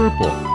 Purple